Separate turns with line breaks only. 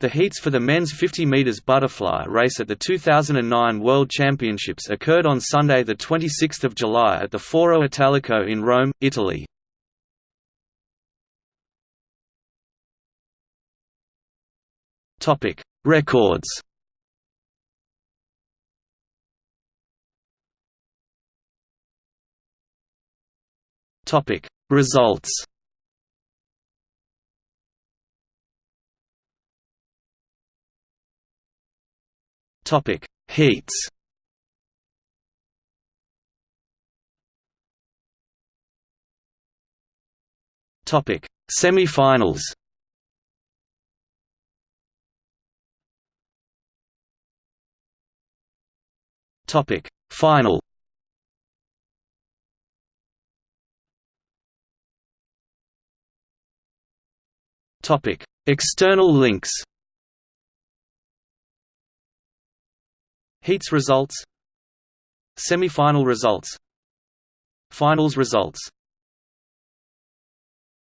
The heats for the men's 50 meters butterfly race at the 2009 World Championships occurred on Sunday the 26th of July at the Foro Italico in Rome, Italy. Topic: Records. Topic: Results. Topic: Heats. Topic: Semi-finals. Topic: Final. Topic: External links. Heats results Semi-final results Finals results